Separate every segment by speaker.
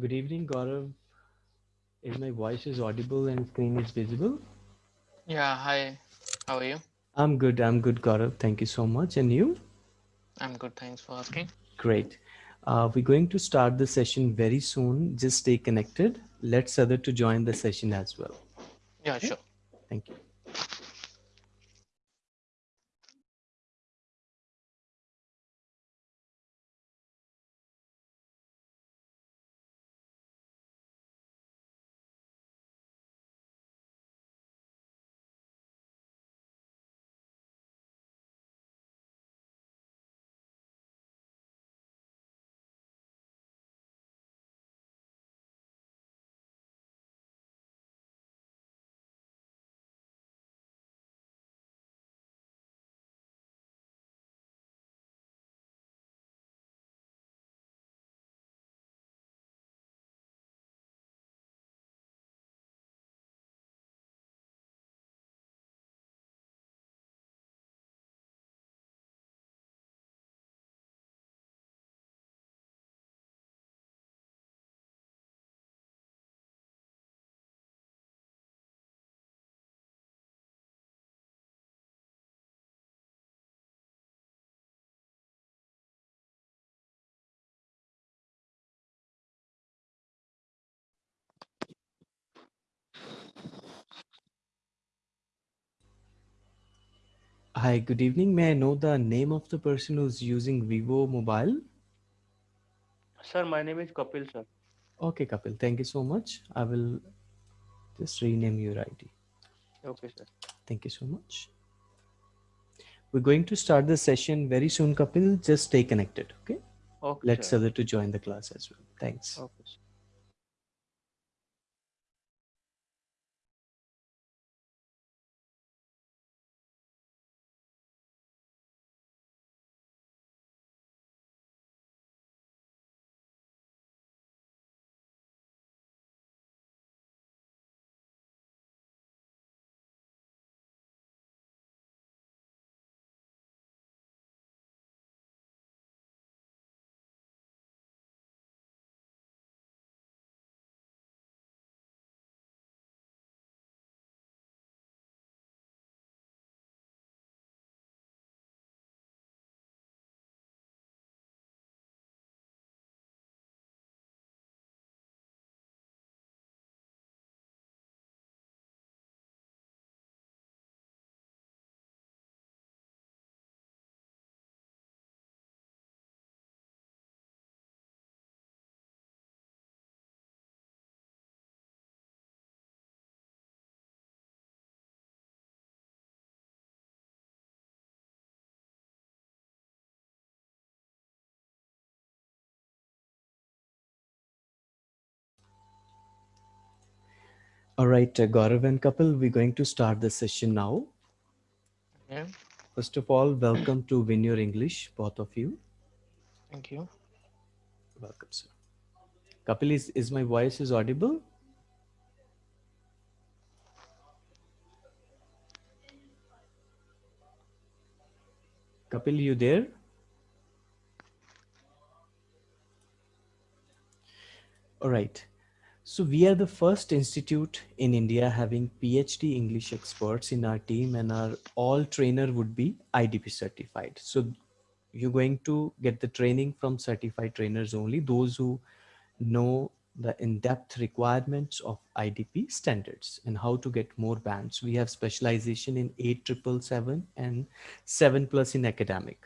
Speaker 1: Good evening, Gaurav. Is my voice is audible and screen is visible?
Speaker 2: Yeah, hi. How are you?
Speaker 1: I'm good. I'm good, Gaurav. Thank you so much. And you?
Speaker 2: I'm good, thanks for asking.
Speaker 1: Great. Uh, we're going to start the session very soon. Just stay connected. Let's other to join the session as well.
Speaker 2: Yeah,
Speaker 1: Okay.
Speaker 2: sure.
Speaker 1: Thank you. Hi, good evening. May I know the name of the person who's using Vivo mobile?
Speaker 3: Sir, my name is Kapil, sir.
Speaker 1: Okay, Kapil. Thank you so much. I will just rename your ID.
Speaker 3: Okay, sir.
Speaker 1: Thank you so much. We're going to start the session very soon, Kapil. Just stay connected. Okay.
Speaker 3: Okay,
Speaker 1: Let's
Speaker 3: sir.
Speaker 1: other to join the class as well. Thanks.
Speaker 3: Okay, sir.
Speaker 1: All right, uh, Gaurav and Kapil, we're going to start the session now.
Speaker 2: Yeah,
Speaker 1: First of all, welcome to Win Your English, both of you.
Speaker 2: thank you.
Speaker 1: Welcome, sir. Kapil, is, is my voice is audible? Kapil, you there? All right. So we are the first institute in India having PhD English experts in our team and our all trainer would be IDP certified. So you're going to get the training from certified trainers only, those who know the in-depth requirements of IDP standards and how to get more bands. We have specialization in 8777 and 7 plus in academic.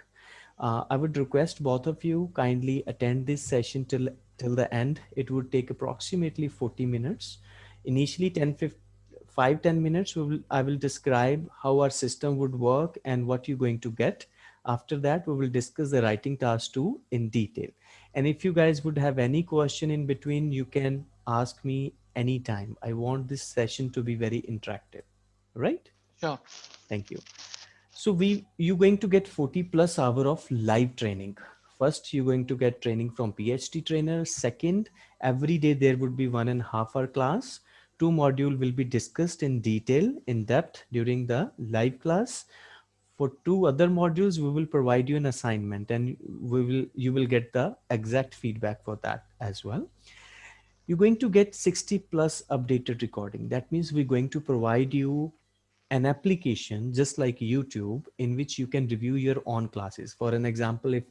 Speaker 1: Uh, I would request both of you kindly attend this session till till the end. It would take approximately 40 minutes. Initially 10, 15, 5, 10 minutes, we will, I will describe how our system would work and what you're going to get. After that, we will discuss the writing task two in detail. And if you guys would have any question in between, you can ask me anytime. I want this session to be very interactive, right?
Speaker 2: Sure.
Speaker 1: Thank you. So we, you're going to get 40 plus hour of live training. First, you're going to get training from PhD trainer. Second, every day there would be one and a half hour class. Two module will be discussed in detail, in depth during the live class. For two other modules, we will provide you an assignment and we will, you will get the exact feedback for that as well. you're going to get 60 plus updated recording. That means we're going to provide you an application just like YouTube in which you can review your own classes. For an example, if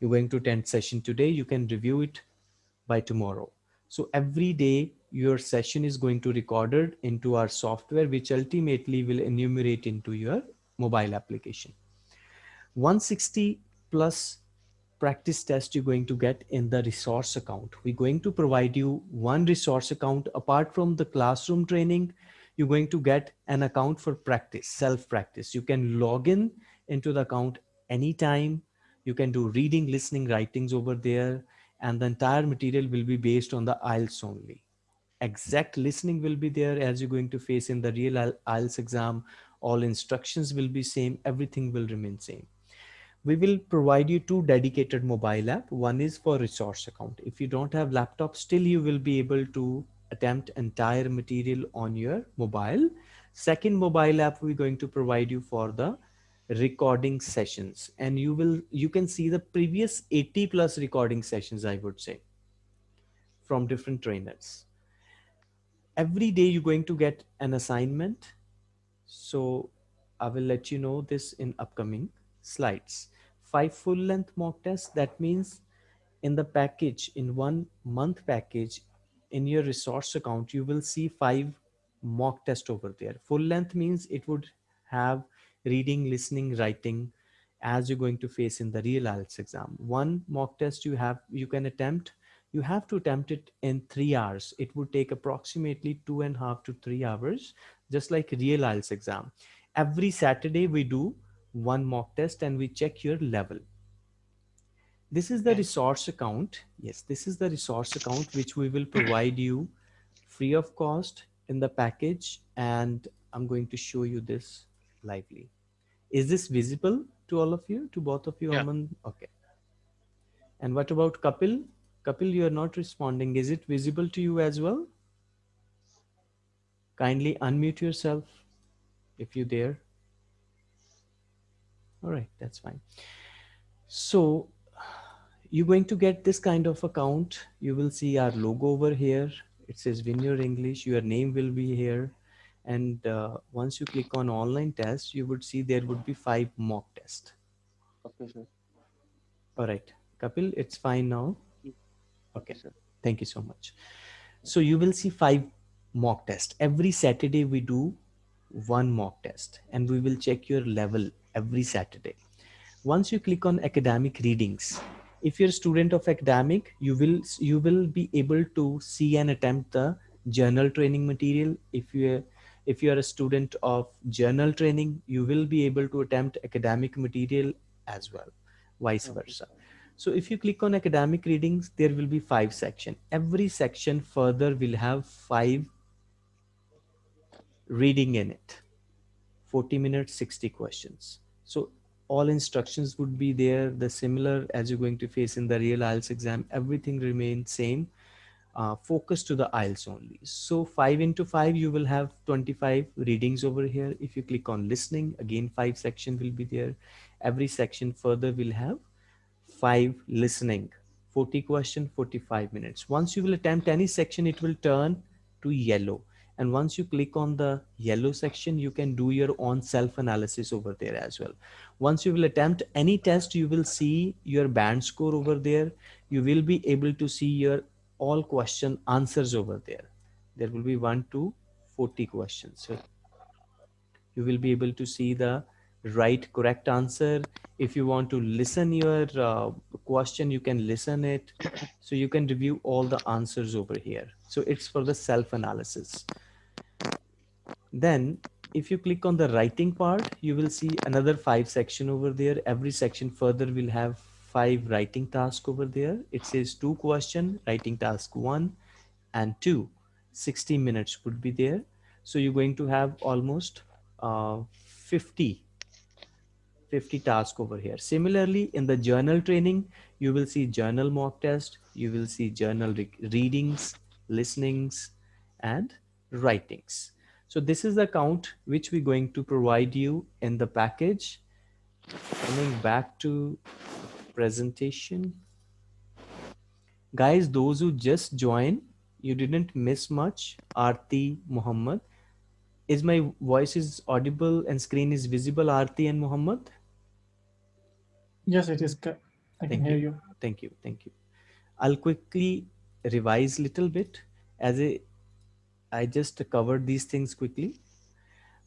Speaker 1: you're going to attend session today, you can review it by tomorrow. So every day your session is going to recorded into our software, which ultimately will enumerate into your mobile application. 160 plus practice test you're going to get in the resource account. We're going to provide you one resource account apart from the classroom training. You're going to get an account for practice, self practice. You can log in into the account anytime. You can do reading, listening, writings over there. And the entire material will be based on the IELTS only. Exact listening will be there as you're going to face in the real IELTS exam. All instructions will be same. Everything will remain same we will provide you two dedicated mobile app. One is for resource account. If you don't have laptop, still you will be able to attempt entire material on your mobile. Second mobile app we're going to provide you for the recording sessions and you will you can see the previous 80 plus recording sessions I would say from different trainers. Every day you're going to get an assignment. So I will let you know this in upcoming slides five full length mock tests. That means in the package, in one month package, in your resource account, you will see five mock test over there. Full length means it would have reading, listening, writing as you're going to face in the real IELTS exam. One mock test you have, you can attempt, you have to attempt it in three hours. It would take approximately two and a half to three hours, just like real IELTS exam. Every Saturday we do one mock test and we check your level. This is the resource account. Yes, this is the resource account which we will provide you free of cost in the package. And I'm going to show you this lively. Is this visible to all of you, to both of you?
Speaker 2: Yeah.
Speaker 1: Aman? Okay. And what about Kapil? Kapil, you are not responding. Is it visible to you as well? Kindly unmute yourself if you dare all right that's fine so you're going to get this kind of account you will see our logo over here it says Win Your English your name will be here and uh, once you click on online test you would see there would be five mock tests
Speaker 3: Okay, sir.
Speaker 1: all right Kapil it's fine now okay
Speaker 3: sir.
Speaker 1: thank you so much so you will see five mock tests every Saturday we do one mock test and we will check your level every Saturday. Once you click on academic readings, if you're a student of academic, you will you will be able to see and attempt the journal training material. If you if you are a student of journal training, you will be able to attempt academic material as well, vice versa. So if you click on academic readings, there will be five section. Every section further will have five reading in it. 40 minutes, 60 questions. So all instructions would be there, the similar as you're going to face in the real IELTS exam, everything remains same, uh, focus to the IELTS only. So five into five, you will have 25 readings over here. If you click on listening, again, five section will be there. Every section further will have five listening, 40 question, 45 minutes. Once you will attempt any section, it will turn to yellow and once you click on the yellow section you can do your own self analysis over there as well once you will attempt any test you will see your band score over there you will be able to see your all question answers over there. There will be 1 to 40 questions. So you will be able to see the right correct answer. If you want to listen your uh, question you can listen it. So you can review all the answers over here. So it's for the self analysis then if you click on the writing part, you will see another five section over there. Every section further will have five writing task over there. It says two question, writing task one and two. 60 minutes would be there. So you're going to have almost uh, 50 50 tasks over here. Similarly, in the journal training, you will see journal mock test, you will see journal re readings, listenings, and writings. So this is the count which we're going to provide you in the package. Coming back to presentation. Guys, those who just join, you didn't miss much. Aarti Muhammad. Is my voice is audible and screen is visible, Aarti and Muhammad?
Speaker 4: Yes, it is. I can hear
Speaker 1: you.
Speaker 4: you.
Speaker 1: Thank you. Thank you. I'll quickly revise little bit as a I just covered these things quickly.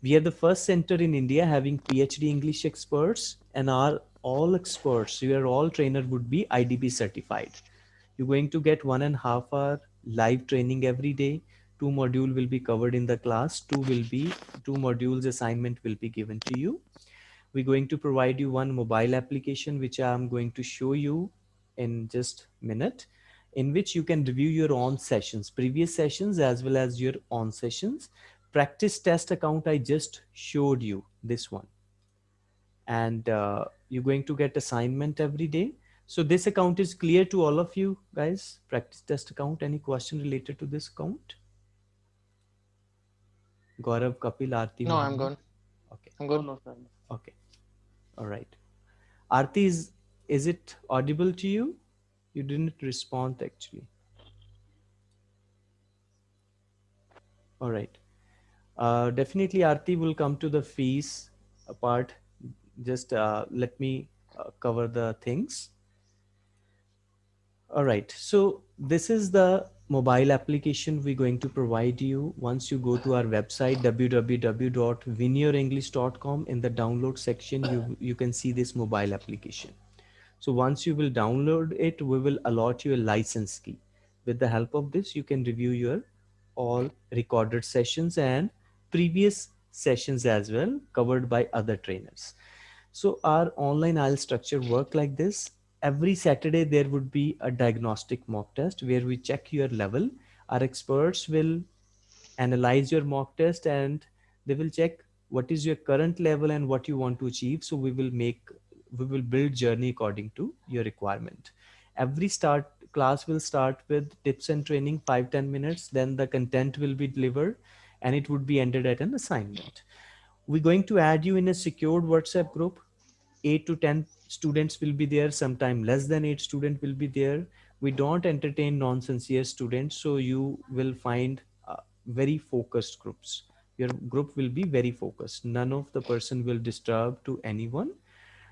Speaker 1: We are the first center in India having PhD English experts and our all experts, your all trainer would be IDP certified. You're going to get one and a half hour live training every day. Two module will be covered in the class. Two will be two modules assignment will be given to you. We're going to provide you one mobile application, which I'm going to show you in just minute in which you can review your own sessions, previous sessions, as well as your own sessions. Practice test account, I just showed you this one. And uh, you're going to get assignment every day. So this account is clear to all of you guys, practice test account. Any question related to this account? Gaurav, Kapil, Aarti.
Speaker 2: No, I'm
Speaker 1: Mohammed?
Speaker 2: good.
Speaker 1: Okay.
Speaker 2: I'm
Speaker 3: No,
Speaker 2: good.
Speaker 3: no.
Speaker 1: Okay. All right. Aarti, is, is it audible to you? You didn't respond actually. All right. Uh, definitely Aarti will come to the fees part. Just uh, let me uh, cover the things. All right. So this is the mobile application we're going to provide you once you go to our website www.winyourenglish.com in the download section you you can see this mobile application so once you will download it we will allot you a license key with the help of this you can review your all recorded sessions and previous sessions as well covered by other trainers so our online IELTS structure work like this every Saturday there would be a diagnostic mock test where we check your level. Our experts will analyze your mock test and they will check what is your current level and what you want to achieve. So we will make, we will build journey according to your requirement. Every start class will start with tips and training, five ten minutes. Then the content will be delivered and it would be ended at an assignment. We're going to add you in a secured WhatsApp group. Eight to 10 students will be there sometime less than eight student will be there. We don't entertain non-sincere students so you will find uh, very focused groups. Your group will be very focused. None of the person will disturb two anyone.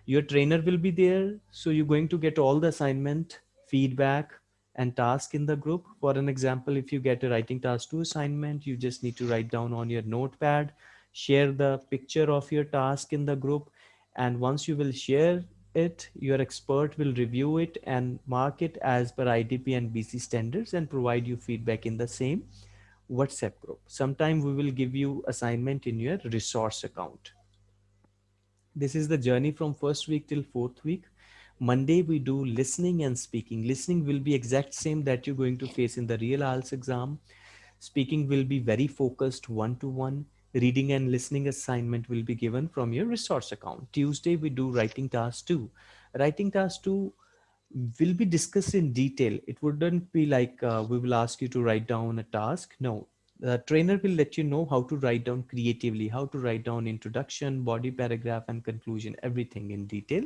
Speaker 1: Your trainer will be there so you're going to get all the assignment feedback and task in the group. For an example if you get a writing task to assignment you just need to write down on your notepad share the picture of your task in the group and once you will share it, your expert will review it and mark it as per IDP and BC standards and provide you feedback in the same WhatsApp group. Sometime we will give you assignment in your resource account. This is the journey from first week till fourth week. Monday we do listening and speaking. Listening will be exact same that you're going to face in the real IELTS exam. Speaking will be very focused one-to-one. Reading and listening assignment will be given from your resource account. Tuesday we do writing task two. Writing task two will be discussed in detail. It wouldn't be like uh, we will ask you to write down a task. No, the trainer will let you know how to write down creatively, how to write down introduction, body paragraph and conclusion, everything in detail.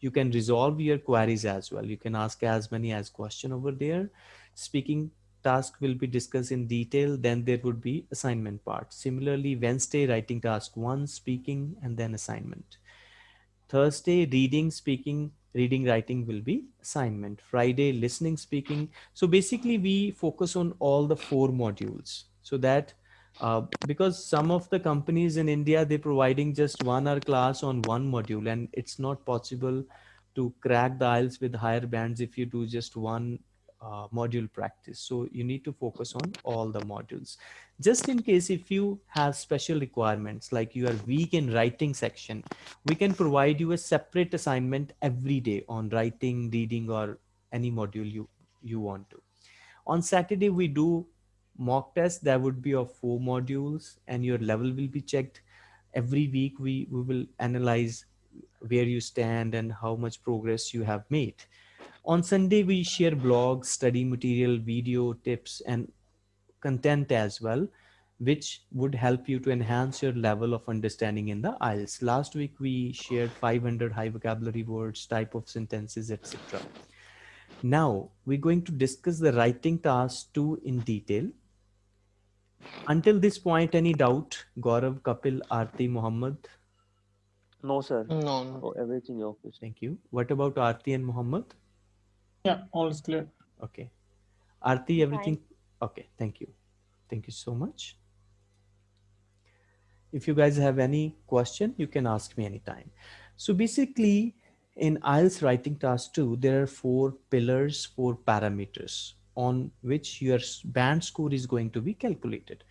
Speaker 1: You can resolve your queries as well. You can ask as many as question over there. Speaking task will be discussed in detail. Then there would be assignment part. Similarly, Wednesday writing task one, speaking and then assignment. Thursday, reading, speaking, reading, writing will be assignment. Friday, listening, speaking. So basically we focus on all the four modules so that uh, because some of the companies in India, they're providing just one hour class on one module and it's not possible to crack the IELTS with higher bands if you do just one uh, module practice. So you need to focus on all the modules. Just in case if you have special requirements, like you are weak in writing section, we can provide you a separate assignment every day on writing, reading, or any module you, you want to. On Saturday, we do mock test that would be of four modules and your level will be checked every week we we will analyze where you stand and how much progress you have made on sunday we share blogs study material video tips and content as well which would help you to enhance your level of understanding in the IELTS. Last week we shared 500 high vocabulary words, type of sentences, etc. Now we're going to discuss the writing task two in detail. Until this point, any doubt? Gaurav, Kapil, Arti, Muhammad?
Speaker 3: No, sir.
Speaker 2: No, no.
Speaker 3: Oh, everything okay.
Speaker 1: Thank you. What about Arti and Muhammad?
Speaker 4: Yeah, all is clear.
Speaker 1: Okay. Arti, everything? Okay, thank you. Thank you so much. If you guys have any question, you can ask me anytime. So basically, in IELTS writing task 2, there are four pillars, four parameters on which your band score is going to be calculated.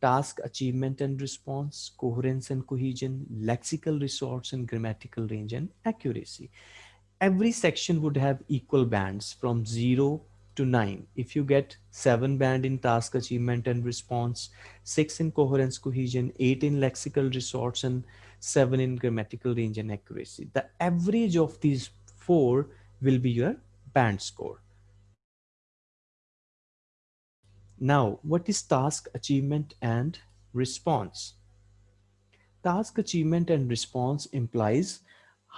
Speaker 1: Task achievement and response, coherence and cohesion, lexical resource and grammatical range and accuracy. Every section would have equal bands from 0 to 9. If you get 7 band in task achievement and response, 6 in coherence cohesion, 8 in lexical resource and 7 in grammatical range and accuracy. The average of these four will be your band score. Now, what is task achievement and response? Task achievement and response implies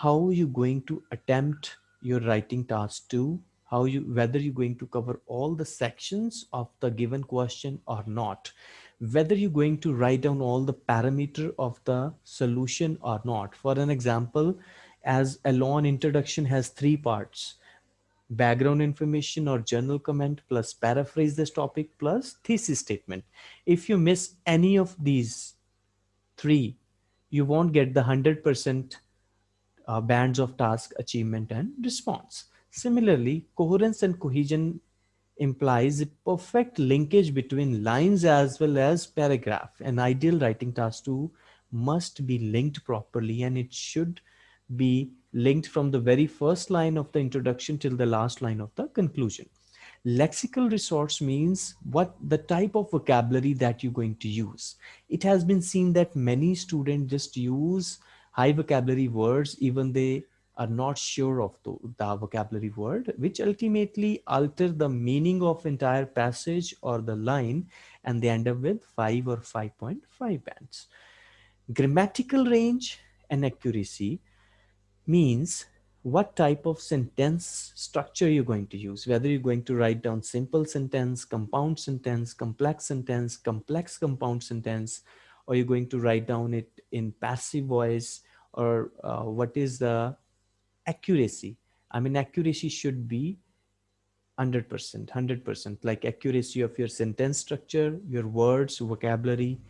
Speaker 1: how you going to attempt your writing task two, how you whether you're going to cover all the sections of the given question or not, whether you're going to write down all the parameter of the solution or not. For an example, as a long introduction has three parts, background information or journal comment plus paraphrase this topic plus thesis statement. If you miss any of these three, you won't get the 100% uh, bands of task achievement and response. Similarly, coherence and cohesion implies a perfect linkage between lines as well as paragraph. An ideal writing task 2 must be linked properly and it should be linked from the very first line of the introduction till the last line of the conclusion. Lexical resource means what the type of vocabulary that you're going to use. It has been seen that many students just use high vocabulary words even they are not sure of the, the, vocabulary word, which ultimately alter the meaning of entire passage or the line, and they end up with 5 or 5.5 bands. Grammatical range and accuracy means what type of sentence structure you're going to use, whether you're going to write down simple sentence, compound sentence, complex sentence, complex compound sentence, or you're going to write down it in passive voice, or uh, what is the accuracy. I mean, accuracy should be 100%, 100%, like accuracy of your sentence structure, your words, vocabulary,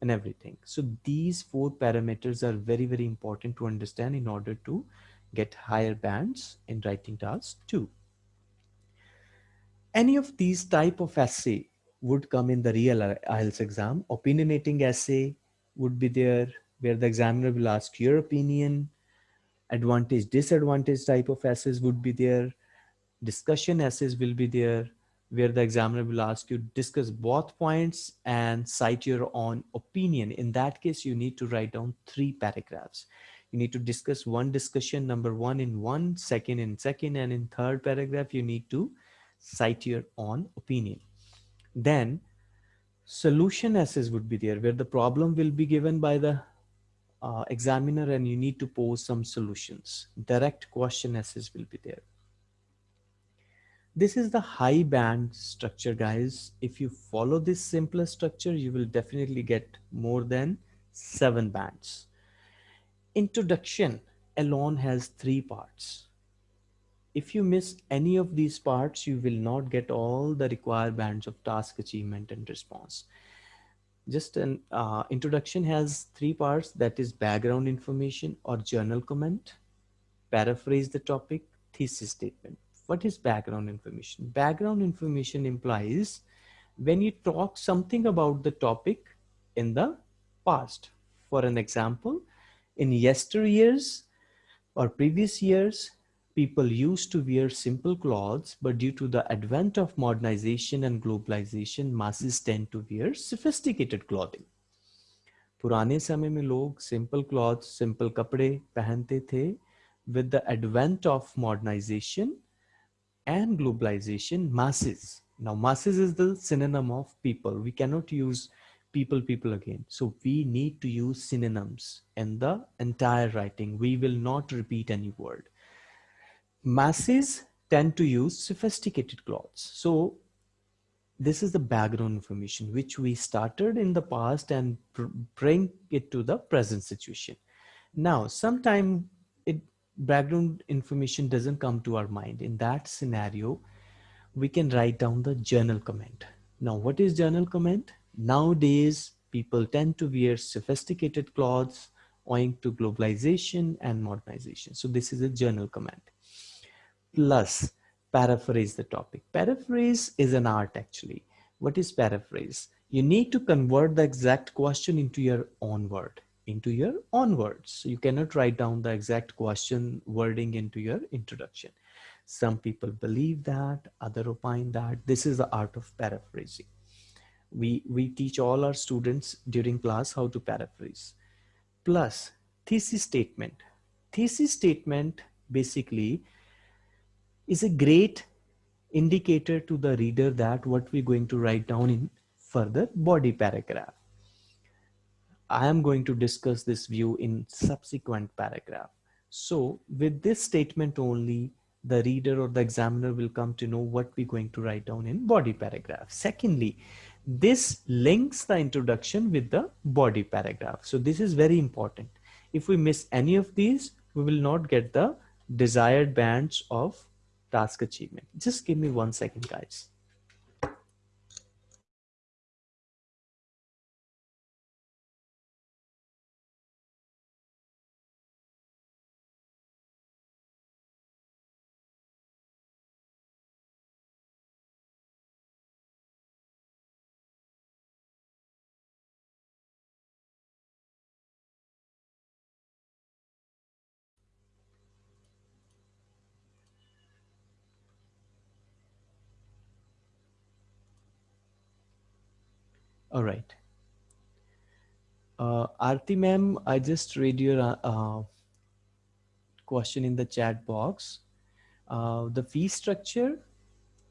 Speaker 1: and everything. So these four parameters are very, very important to understand in order to get higher bands in writing tasks two. Any of these type of essay would come in the real IELTS exam. Opinionating essay would be there where the examiner will ask your opinion. Advantage, disadvantage type of essays would be there. Discussion essays will be there where the examiner will ask you discuss both points and cite your own opinion. In that case, you need to write down three paragraphs. You need to discuss one discussion, number one in one, second in second, and in third paragraph, you need to cite your own opinion. Then solution essays would be there where the problem will be given by the uh, examiner and you need to pose some solutions. Direct question essays will be there. This is the high band structure, guys. If you follow this simpler structure, you will definitely get more than seven bands. Introduction alone has three parts. If you miss any of these parts, you will not get all the required bands of task achievement and response. Just an uh, introduction has three parts that is background information or journal comment, paraphrase the topic, thesis statement what is background information? Background information implies when you talk something about the topic in the past. For an example, in yesteryears or previous years, people used to wear simple clothes, but due to the advent of modernization and globalization, masses tend to wear sophisticated clothing. पुराने समय में लोग simple cloth simple कपड़े पहनते थे with the advent of modernization and globalization masses now masses is the synonym of people we cannot use people people again so we need to use synonyms in the entire writing we will not repeat any word masses tend to use sophisticated clothes. So this is the background information which we started in the past and bring it to the present situation. Now, sometime it background information doesn't come to our mind. In that scenario, we can write down the journal comment. Now, what is journal comment? Nowadays, people tend to wear sophisticated clothes owing to globalization and modernization. So this is a journal comment. Plus, paraphrase the topic. Paraphrase is an art actually. What is paraphrase? You need to convert the exact question into your own word, into your own words. So you cannot write down the exact question wording into your introduction. Some people believe that, other opine that. This is the art of paraphrasing. We, we teach all our students during class how to paraphrase. Plus, thesis statement. Thesis statement basically is a great indicator to the reader that what we're going to write down in further body paragraph. I am going to discuss this view in subsequent paragraph. So with this statement only, the reader or the examiner will come to know what we're going to write down in body paragraph. Secondly, this links the introduction with the body paragraph. So this is very important. If we miss any of these, we will not get the desired bands of task achievement. Just give me one second, guys. All right. Uh, Arti ma'am, I just read your uh, uh, question in the chat box. Uh, the fee structure,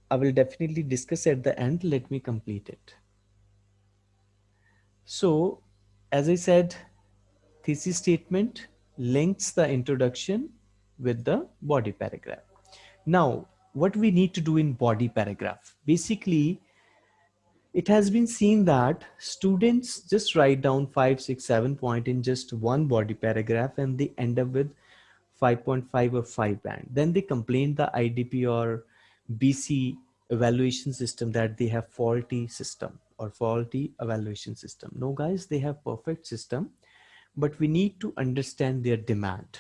Speaker 1: I will definitely discuss at the end. Let me complete it. So, as I said, thesis statement links the introduction with the body paragraph. Now, what we need to do in body paragraph, basically it has been seen that students just write down five, six, seven point in just one body paragraph and they end up with 5.5 or 5 band. Then they complain the IDP or BC evaluation system that they have faulty system or faulty evaluation system. No guys, they have perfect system, but we need to understand their demand.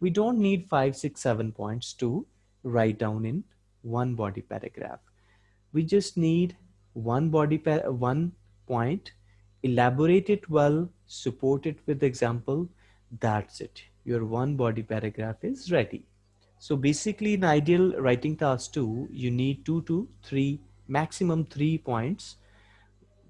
Speaker 1: We don't need five, six, seven points to write down in one body paragraph. We just need one body pair, one point, elaborate it well, support it with example. That's it. Your one body paragraph is ready. So basically in IELTS writing task two, you need two to three, maximum three points.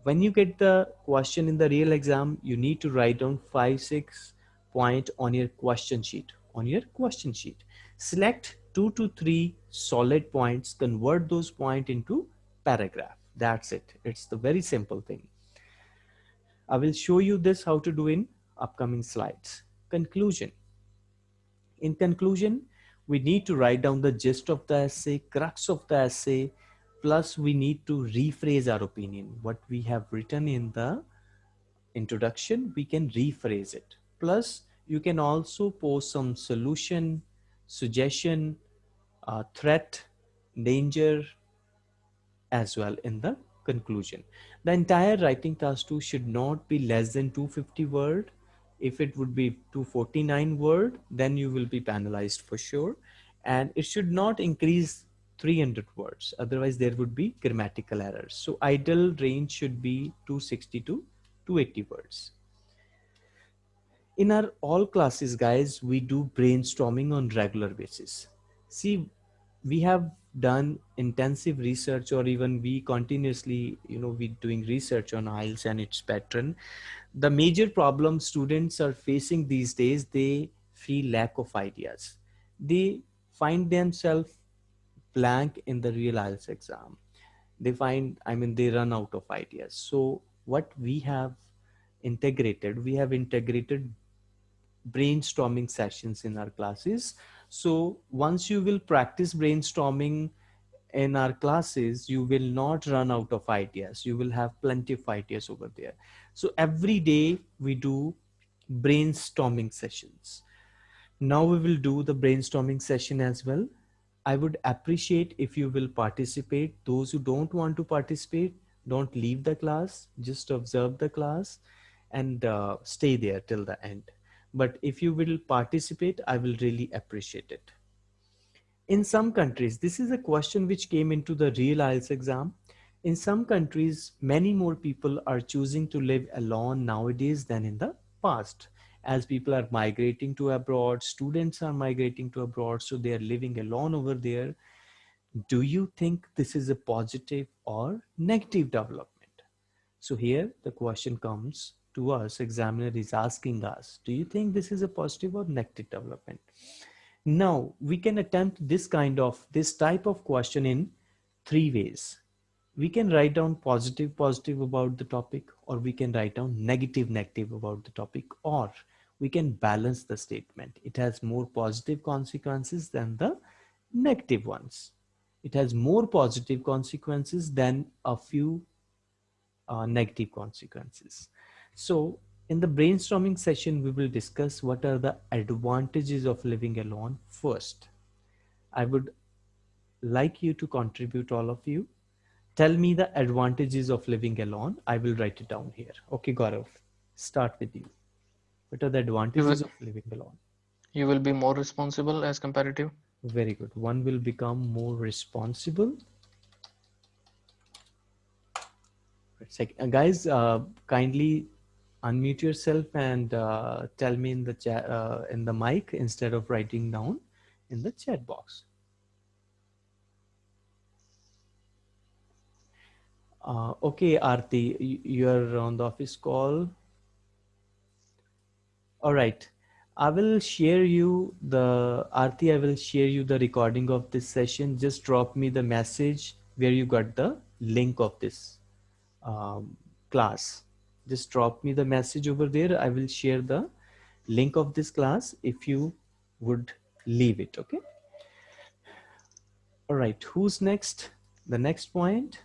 Speaker 1: When you get the question in the real exam, you need to write down five, six point on your question sheet, on your question sheet. Select two to three solid points, convert those points into paragraph. That's it. It's the very simple thing. I will show you this how to do in upcoming slides. Conclusion. In conclusion, we need to write down the gist of the essay, crux of the essay, plus we need to rephrase our opinion. What we have written in the introduction, we can rephrase it. Plus, you can also post some solution, suggestion, uh, threat, danger, as well in the conclusion. The entire writing task 2 should not be less than 250 word. If it would be 249 word, then you will be penalized for sure. And it should not increase 300 words. Otherwise there would be grammatical errors. So ideal range should be 260 to 280 words. In our all classes, guys, we do brainstorming on regular basis. See, we have done intensive research or even we continuously you know we doing research on IELTS and its pattern the major problem students are facing these days they feel lack of ideas. They find themselves blank in the real IELTS exam. They find I mean they run out of ideas. So what we have integrated we have integrated brainstorming sessions in our classes So once you will practice brainstorming in our classes, you will not run out of ideas. You will have plenty of ideas over there. So every day we do brainstorming sessions. Now we will do the brainstorming session as well. I would appreciate if you will participate. Those who don't want to participate, don't leave the class, just observe the class and uh, stay there till the end. But if you will participate, I will really appreciate it. In some countries, this is a question which came into the real IELTS exam. In some countries, many more people are choosing to live alone nowadays than in the past. As people are migrating to abroad, students are migrating to abroad, so they are living alone over there. Do you think this is a positive or negative development? So here the question comes to us, examiner is asking us, do you think this is a positive or negative development? Now we can attempt this kind of, this type of question in three ways. We can write down positive positive about the topic or we can write down negative negative about the topic or we can balance the statement. It has more positive consequences than the negative ones. It has more positive consequences than a few uh, negative consequences so in the brainstorming session we will discuss what are the advantages of living alone first i would like you to contribute all of you tell me the advantages of living alone. I will write it down here. Okay, Gaurav, start with you. What are the advantages
Speaker 2: will,
Speaker 1: of living alone?
Speaker 2: You will be more responsible as comparative.
Speaker 1: Very good. One will become more responsible. Uh, guys, uh, kindly unmute yourself and uh, tell me in the chat uh, in the mic instead of writing down in the chat box. Uh, okay, Arti, you're on the office call. All right. I will share you the, Arti, I will share you the recording of this session. Just drop me the message where you got the link of this um, class. Just drop me the message over there. I will share the link of this class if you would leave it, okay? All right, who's next? The next point.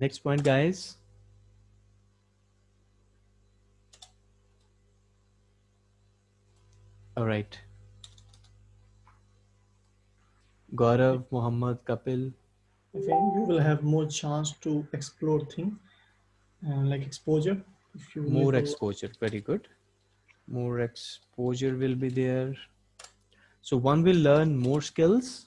Speaker 1: Next point, guys. All right. Gaurav, Muhammad, Kapil.
Speaker 4: I think you will have more chance to explore things uh, like exposure.
Speaker 1: If you more exposure, very good. More exposure will be there. So one will learn more skills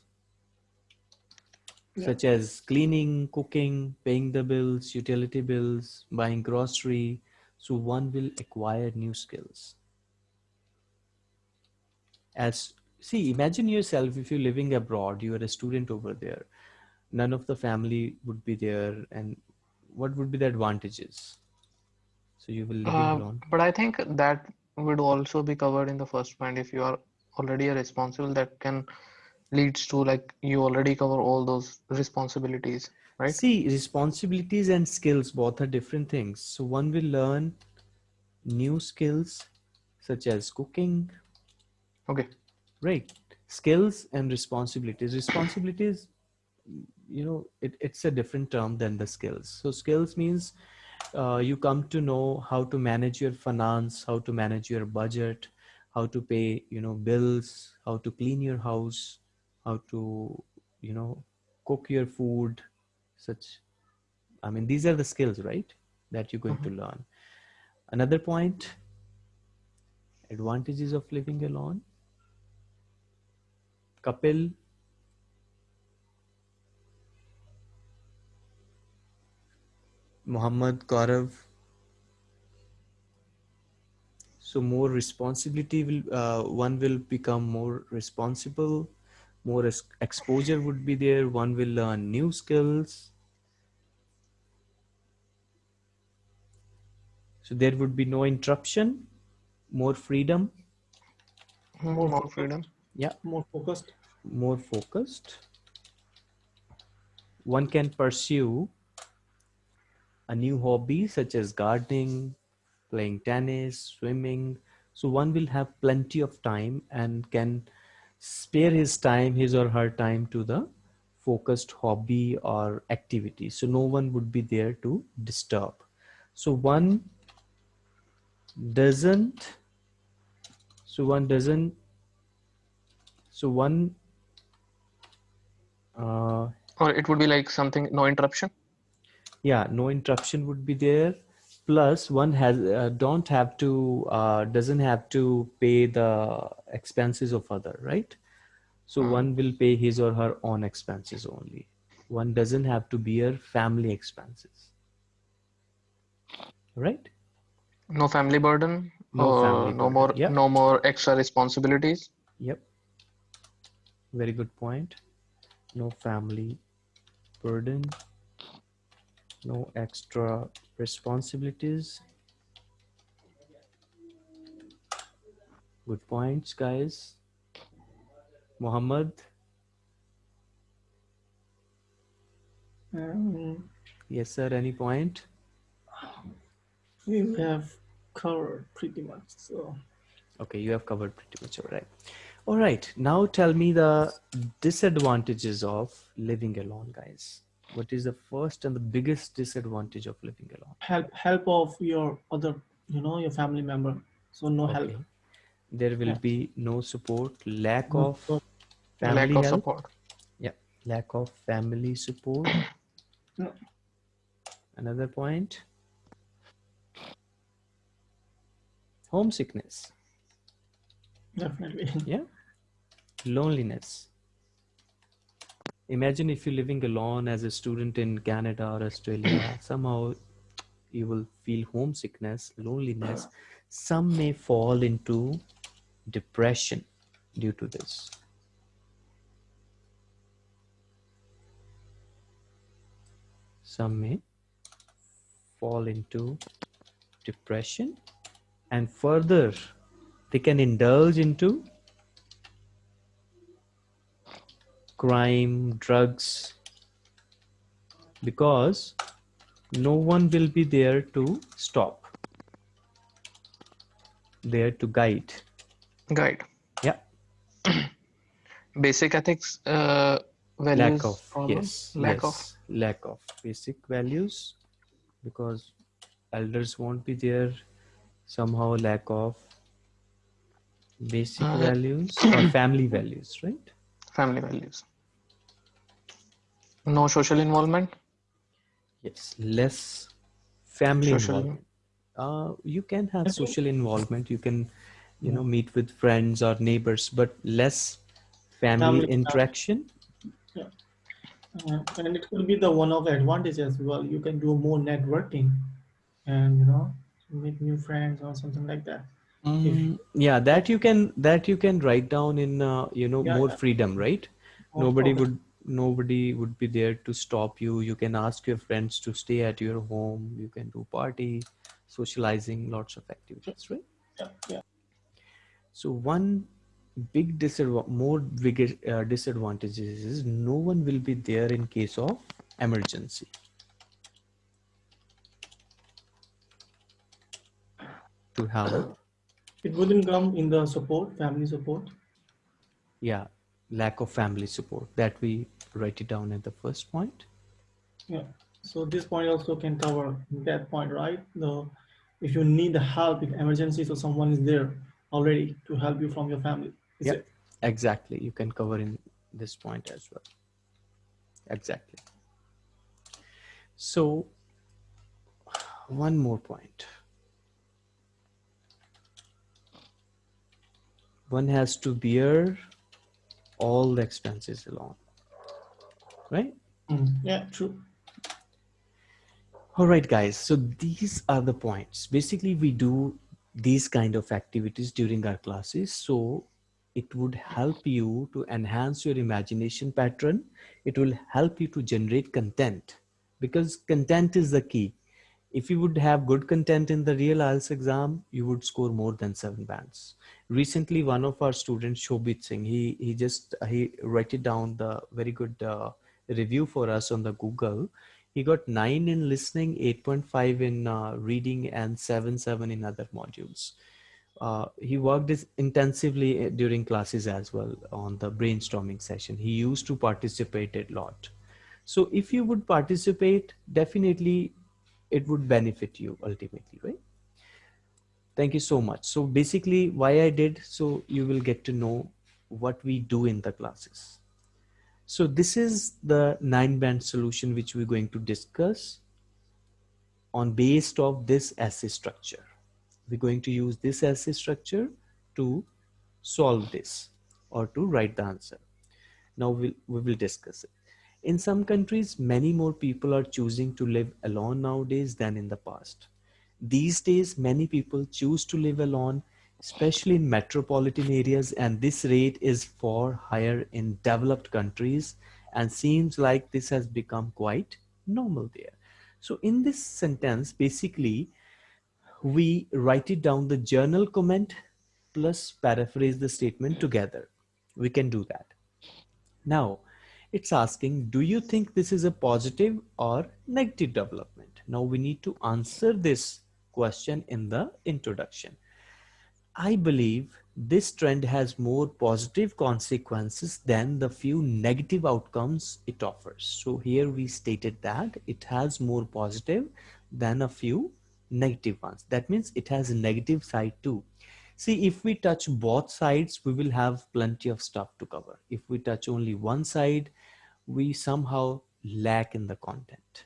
Speaker 1: yeah. such as cleaning, cooking, paying the bills, utility bills, buying grocery. So one will acquire new skills. As see, imagine yourself if you're living abroad, you are a student over there. None of the family would be there, and what would be the advantages? So you will live uh, alone.
Speaker 2: But I think that would also be covered in the first point. If you are already a responsible, that can leads to like you already cover all those responsibilities right
Speaker 1: see responsibilities and skills both are different things so one will learn new skills such as cooking
Speaker 2: okay.
Speaker 1: Right. Skills and responsibilities. Responsibilities you know it, it's a different term than the skills. So skills means uh, you come to know how to manage your finance how to manage your budget how to pay you know bills how to clean your house how to you know cook your food such. I mean these are the skills right that you're going mm -hmm. to mm-hmm. learn. Another point advantages of living alone kapil muhammad gaurav so more responsibility will uh, one will become more responsible. More exposure would be there. One will learn new skills. So there would be no interruption. More freedom.
Speaker 2: More, more freedom
Speaker 1: Yeah.
Speaker 4: More focused.
Speaker 1: more focused. One can pursue a new hobby such as gardening, playing tennis, swimming. So one will have plenty of time and can spare his time, his or her time to the focused hobby or activity. So no one would be there to disturb. So one doesn't, so one doesn't, so one uh,
Speaker 2: Or it would be like something no interruption.
Speaker 1: yeah no interruption would be there plus one has uh, don't have to uh, doesn't have to pay the expenses of other right so
Speaker 2: Hmm.
Speaker 1: one will pay his or her own expenses only one doesn't have to bear family expenses right
Speaker 2: No family burden.
Speaker 1: No family
Speaker 2: no
Speaker 1: burden,
Speaker 2: more
Speaker 1: yeah.
Speaker 2: no more extra responsibilities.
Speaker 1: yep very good point. No family burden. No extra responsibilities. Good points guys. Muhammad
Speaker 4: Um,
Speaker 1: yes sir. Any point?
Speaker 4: we have covered pretty much. So.
Speaker 1: Okay you have covered pretty much all right all right now tell me the disadvantages of living alone guys what is the first and the biggest disadvantage of living alone
Speaker 4: help help of your other, you know, your family member. So no help.
Speaker 1: There will
Speaker 4: Yeah.
Speaker 1: be no support, lack
Speaker 4: No
Speaker 1: of family
Speaker 2: lack of
Speaker 1: help,
Speaker 2: support.
Speaker 1: Yeah, lack of family support.
Speaker 4: No.
Speaker 1: Another point. Homesickness,
Speaker 4: Definitely.
Speaker 1: yeah. Loneliness. Imagine if you're living alone as a student in Canada or Australia, somehow you will feel homesickness, loneliness. Some may fall into depression due to this. Some may fall into depression and further they can indulge into crime, drugs, because no one will be there to stop, there to guide.
Speaker 2: Guide.
Speaker 1: Yeah,
Speaker 2: Basic ethics. Uh, values.
Speaker 1: lack of
Speaker 2: problem?
Speaker 1: yes,
Speaker 2: Lack of.
Speaker 1: yes, lack of basic values, because elders won't be there. Somehow, lack of basic
Speaker 2: Uh,
Speaker 1: values or family values, right?
Speaker 2: Family values. No social involvement.
Speaker 1: Yes, less family
Speaker 2: Social-
Speaker 1: involvement. Uh, you can have social involvement. You can, you know, meet with friends or neighbors, but less family
Speaker 4: Family-
Speaker 1: interaction.
Speaker 4: Uh, and it could be the one of the advantages as well. You can do more networking and you know make new friends or something like that.
Speaker 1: Mm, yeah, that you can that you can write down in uh, you know
Speaker 4: Yeah,
Speaker 1: more
Speaker 4: yeah.
Speaker 1: freedom, right?
Speaker 4: Or-
Speaker 1: Nobody would nobody would be there to stop you. You can ask your friends to stay at your home. You can do party, socializing, lots of activities, right?
Speaker 4: Yeah, yeah.
Speaker 1: So one big disadvantage, more bigger uh, disadvantages is no one will be there in case of emergency. To help,
Speaker 4: It wouldn't come in the support, family support.
Speaker 1: yeah, lack of family support. That we write it down at the first point.
Speaker 4: Yeah. So this point also can cover that point, right? The if you need the help, if emergency, so someone is there already to help you from your family.
Speaker 1: Yeah. Exactly, you can cover in this point as well. Exactly. So, one more point. One has to bear all the expenses alone, right?
Speaker 4: Mm, yeah, true.
Speaker 1: All right, guys. So these are the points. Basically, we do these kind of activities during our classes. So it would help you to enhance your imagination pattern. It will help you to generate content because content is the key. If you would have good content in the real IELTS exam, you would score more than seven bands. Recently, one of our students, Shobit Singh, he he just he wrote it down the very good uh, review for us on the Google. He got nine in listening, 8.5 in uh, reading, and seven seven in other modules. Uh, he worked intensively uh, during classes as well on the brainstorming session. He used to participate a lot. So if you would participate, definitely it would benefit you ultimately, right? Thank you so much. So basically why I did, so you will get to know what we do in the classes. So this is the nine band solution which we're going to discuss on based of this essay structure. We're going to use this essay structure to solve this or to write the answer. Now we'll, we will discuss it. In some countries, many more people are choosing to live alone nowadays than in the past. These days, many people choose to live alone, especially in metropolitan areas, and this rate is far higher in developed countries and seems like this has become quite normal there. So in this sentence, basically, we write it down the journal comment plus paraphrase the statement together. We can do that. Now, it's asking, do you think this is a positive or negative development? Now we need to answer this question in the introduction. I believe this trend has more positive consequences than the few negative outcomes it offers. So here we stated that it has more positive than a few negative ones. That means it has a negative side too. See, if we touch both sides, we will have plenty of stuff to cover. If we touch only one side, we somehow lack in the content.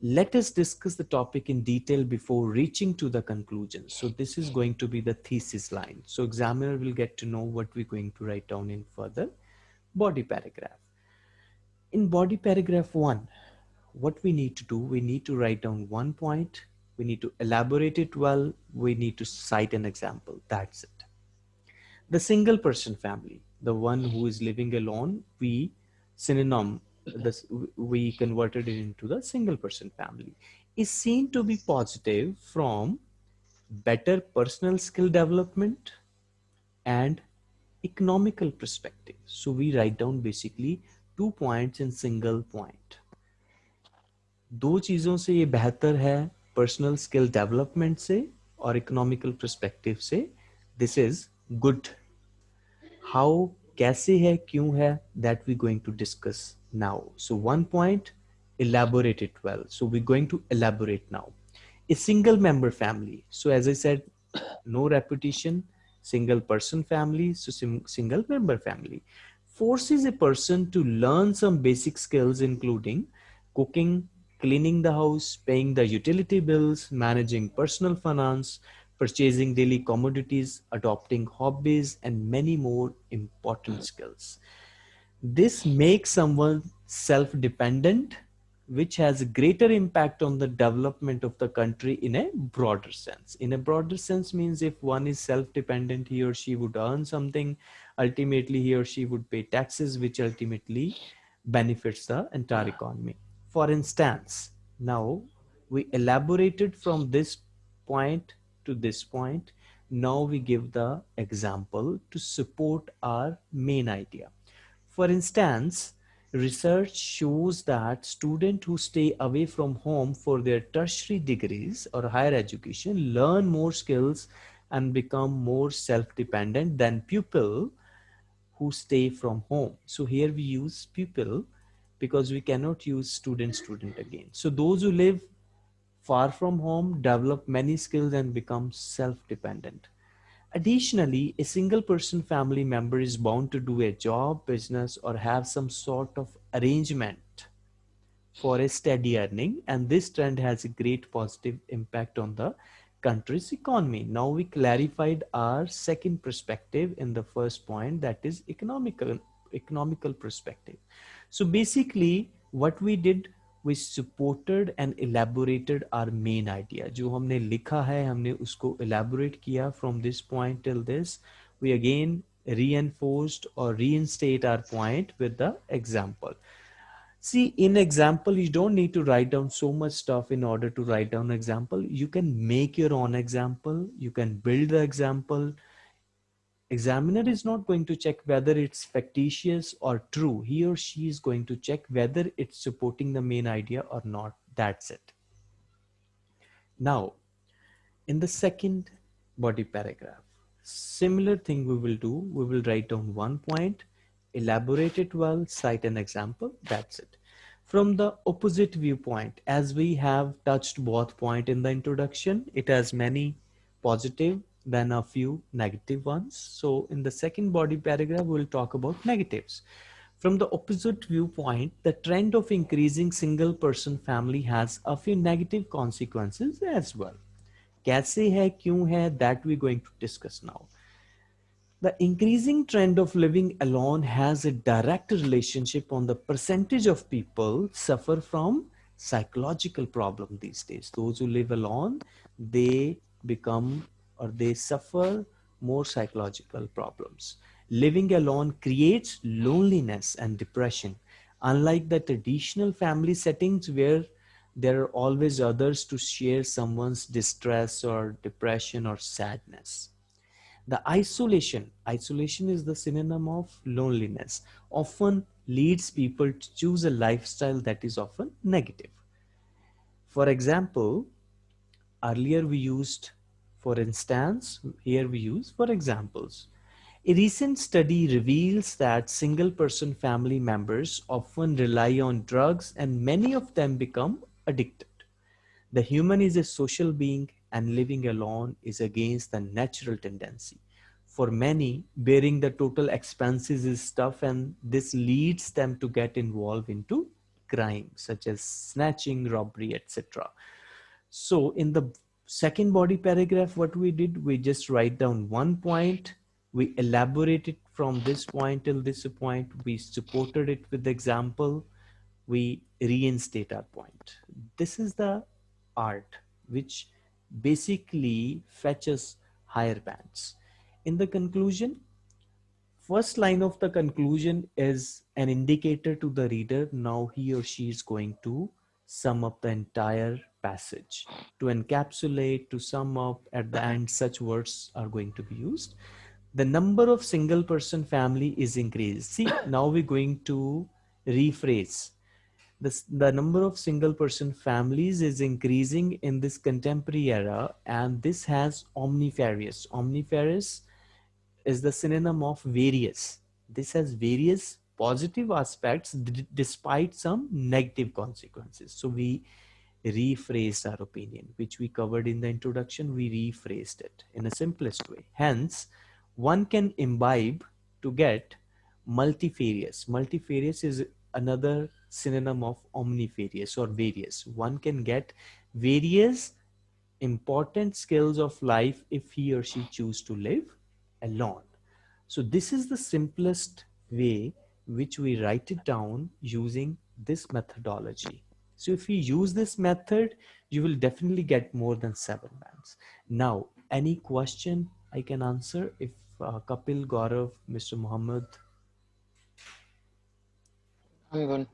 Speaker 1: Let us discuss the topic in detail before reaching to the conclusion. So this is going to be the thesis line. So examiner will get to know what we're going to write down in further body paragraph. In body paragraph one, what we need to do, we need to write down one point, we need to elaborate it well, we need to cite an example, that's it. The single person family, the one who is living alone, we synonym this we converted it into the single person family is seen to be positive from better personal skill development and economical perspective so we write down basically two points in single point दो चीजों से ये बेहतर है personal skill development से और economical perspective से this is good how कैसे है क्यों है that we're going to discuss now so one point elaborate it well so we're going to elaborate now a single member family so as i said no repetition single person family so single member family forces a person to learn some basic skills including cooking cleaning the house paying the utility bills managing personal finance purchasing daily commodities, adopting hobbies, and many more important skills. This makes someone self-dependent, which has a greater impact on the development of the country in a broader sense. In a broader sense means if one is self-dependent, he or she would earn something, ultimately he or she would pay taxes, which ultimately benefits the entire economy. For instance, now we elaborated from this point to this point. Now we give the example to support our main idea. For instance, research shows that students who stay away from home for their tertiary degrees or higher education learn more skills and become more self-dependent than pupil who stay from home. So here we use pupil because we cannot use student student again. So those who live far from home, develop many skills and become self-dependent. Additionally, a single person family member is bound to do a job, business, or have some sort of arrangement for a steady earning. And this trend has a great positive impact on the country's economy. Now we clarified our second perspective in the first point that is economical, economical perspective. So basically what we did we supported and elaborated our main idea जो हमने लिखा है हमने उसको elaborate किया from this point till this we again reinforced or reinstate our point with the example See, in example, you don't need to write down so much stuff in order to write down example. You can make your own example. You can build the example. Examiner is not going to check whether it's factitious or true. He or she is going to check whether it's supporting the main idea or not. That's it. Now, in the second body paragraph, similar thing we will do. We will write down one point elaborate it well, cite an example, that's it. From the opposite viewpoint, as we have touched both point in the introduction, it has many positive than a few negative ones. So in the second body paragraph, we'll talk about negatives. From the opposite viewpoint, the trend of increasing single person family has a few negative consequences as well. Kaise hai, kyun hai, that we're going to discuss now. The increasing trend of living alone has a direct relationship on the percentage of people suffer from psychological problem these days. Those who live alone, they become or they suffer more psychological problems. Living alone creates loneliness and depression. Unlike the traditional family settings where there are always others to share someone's distress or depression or sadness. The isolation, isolation is the synonym of loneliness, often leads people to choose a lifestyle that is often negative. For example, earlier we used for instance, here we use for examples. A recent study reveals that single person family members often rely on drugs and many of them become addicted. The human is a social being and living alone is against the natural tendency. For many, bearing the total expenses is tough and this leads them to get involved into crime such as snatching, robbery, etc. So in the second body paragraph, what we did, we just write down one point, we elaborated from this point till this point, we supported it with example, we reinstate our point. This is the art which basically fetches higher bands. In the conclusion, first line of the conclusion is an indicator to the reader. Now he or she is going to sum up the entire passage. To encapsulate, to sum up at the end, such words are going to be used. The number of single person family is increased. See, now we're going to rephrase this, the number of single person families is increasing in this contemporary era and this has omnifarious omnifarious is the synonym of various this has various positive aspects despite some negative consequences so we rephrased our opinion which we covered in the introduction we rephrased it in a simplest way hence one can imbibe to get multifarious multifarious is another synonym of omnifarious or various. One can get various important skills of life if he or she choose to live alone. So this is the simplest way which we write it down using this methodology. So if you use this method, you will definitely get more than seven bands. Now, any question I can answer if uh, Kapil, Gaurav, Mr. Muhammad.
Speaker 2: I'm good.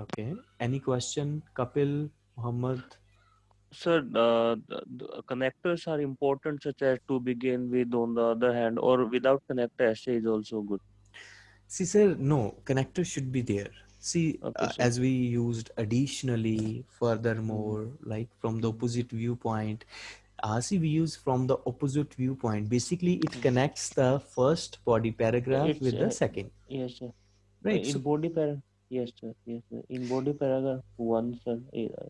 Speaker 1: Okay. Any question, Kapil, Muhammad?
Speaker 3: Sir, uh, the, the connectors are important, such as to begin with, on the other hand, or without connector, essay is also good.
Speaker 1: See, sir, no, connector should be there. See,
Speaker 3: Okay,
Speaker 1: uh, as we used additionally, furthermore, like from the opposite viewpoint, uh, see, we use from the opposite viewpoint. Basically, it connects the first body paragraph
Speaker 3: It's,
Speaker 1: with the
Speaker 3: uh,
Speaker 1: second,
Speaker 3: Yes, sir.
Speaker 1: right?
Speaker 3: In
Speaker 1: So,
Speaker 3: body para, yes, sir. Yes, sir. In body paragraph one, sir. eh, uh,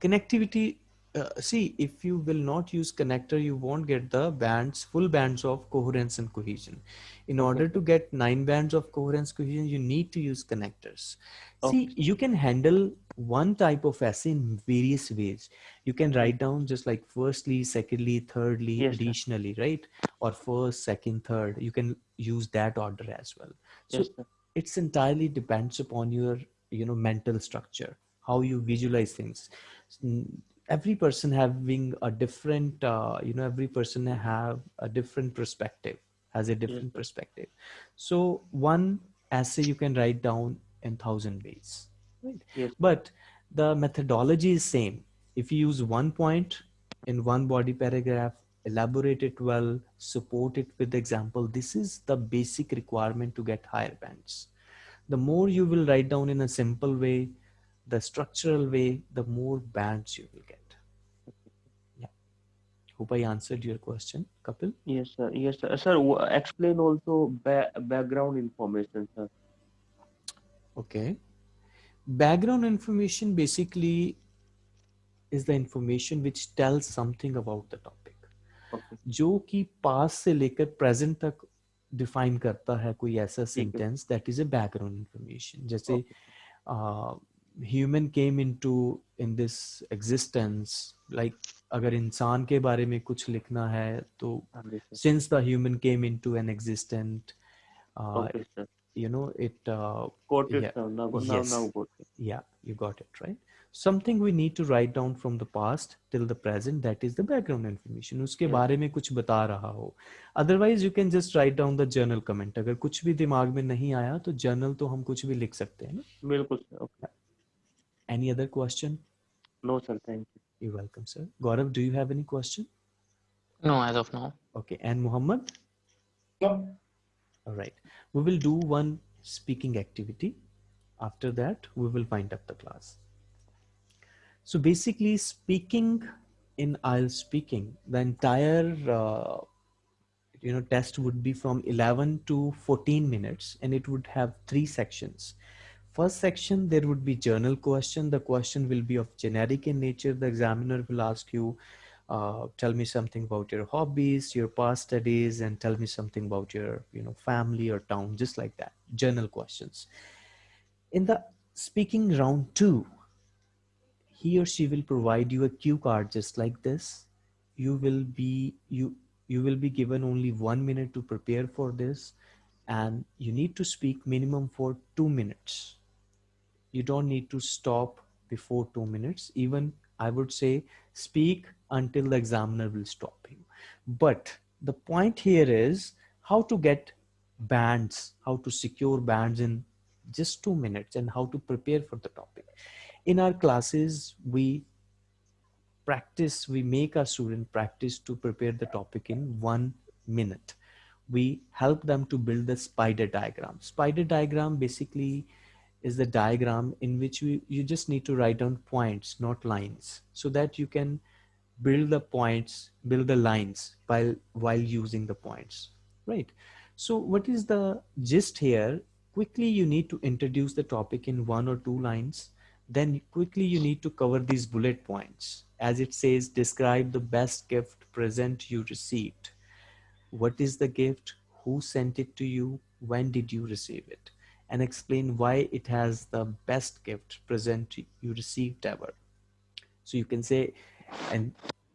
Speaker 1: connectivity uh, see if you will not use connector you won't get the bands full bands of coherence and cohesion. In order to get nine bands of coherence cohesion you need to use connectors. See you can handle one type of essay in various ways. You can write down just like firstly secondly thirdly
Speaker 3: Yes, sir.
Speaker 1: additionally right? Or first second third. You can use that order as well. So
Speaker 3: Yes,
Speaker 1: it's entirely depends upon your you know mental structure how you visualize things every person having a different uh, you know every person have a different perspective has a different
Speaker 3: sir.
Speaker 1: perspective so one essay you can write down in thousand ways, right?
Speaker 3: Yes.
Speaker 1: But the methodology is same. If you use one point in one body paragraph, elaborate it well, support it with example. This is the basic requirement to get higher bands. The more you will write down in a simple way, the structural way, the more bands you will get. Yeah. Hope I answered your question, Kapil.
Speaker 3: Yes, sir. Yes, sir. Sir, w- explain also ba background information, sir.
Speaker 1: Okay. Background information basically is the information which tells something about the topic.
Speaker 3: Okay.
Speaker 1: जो कि पास से लेकर present तक define करता है कोई ऐसा
Speaker 3: ठीक है।
Speaker 1: Sentence that is a background information जैसे
Speaker 3: Okay.
Speaker 1: human came into in this existence like अगर इंसान के बारे में कुछ लिखना है तो since the human came into an existent you know it या you got it right something we need to write down from the past till the present that is the background information उसके बारे में कुछ बता रहा हो। Otherwise you can just write down the general comment अगर कुछ भी दिमाग में नहीं आया तो जर्नल तो हम कुछ भी लिख सकते हैं ना।
Speaker 3: बिल्कुल
Speaker 1: any other question
Speaker 3: No, sir. Thank you.
Speaker 1: you're welcome sir Gaurav do you have any question
Speaker 2: No, as of now.
Speaker 1: okay and Muhammad
Speaker 4: No.
Speaker 1: All right. We will do one speaking activity. After that, we will wind up the class. So basically, speaking in IELTS speaking, the entire uh, you know test would be from 11 to 14 minutes, and it would have three sections. First section, there would be journal question. The question will be of generic in nature. The examiner will ask you, uh, tell me something about your hobbies, your past studies, and tell me something about your, you know, family or town, just like that. Journal questions. In the speaking round two, he or she will provide you a cue card just like this. You will be you you will be given only one minute to prepare for this, and you need to speak minimum for two minutes you don't need to stop before two minutes. Even i would say speak until the examiner will stop you. But the point here is how to get bands how to secure bands in just two minutes and how to prepare for the topic. In our classes we practice we make our student practice to prepare the topic in one minute. We help them to build the spider diagram. Spider diagram basically is the diagram in which we, you just need to write down points, not lines, so that you can build the points, build the lines while while using the points, right? So what is the gist here? Quickly, you need to introduce the topic in one or two lines. Then quickly you need to cover these bullet points. As it says, describe the best gift present you received. What is the gift? Who sent it to you? When did you receive it? And explain why it has the best gift present you received ever. So you can say, and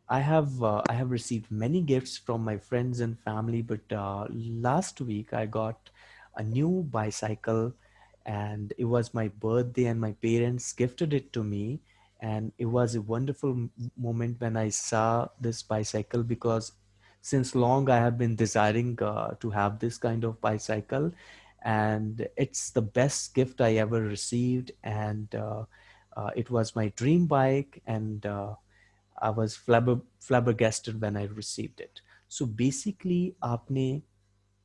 Speaker 1: I have uh, I have received many gifts from my friends and family, but uh, last week I got a new bicycle, and it was my birthday, and my parents gifted it to me, and it was a wonderful moment when I saw this bicycle because since long I have been desiring uh, to have this kind of bicycle and it's the best gift I ever received. And uh, uh, it was my dream bike, and uh, I was flabber- flabbergasted when I received it. So basically, आपने